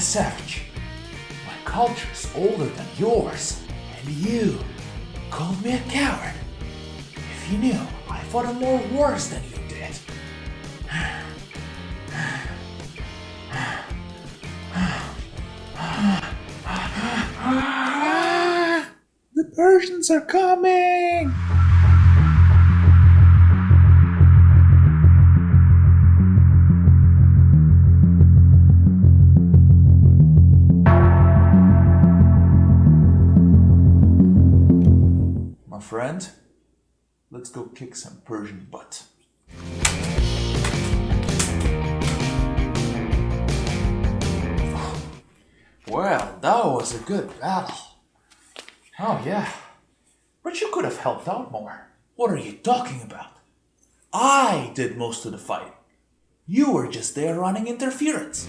a savage. My culture is older than yours, and you called me a coward. If you knew, I fought in more wars than you did. The Persians are coming! My friend, let's go kick some Persian butt. Well, that was a good battle. Oh, yeah. But you could have helped out more. What are you talking about? I did most of the fighting. You were just there running interference.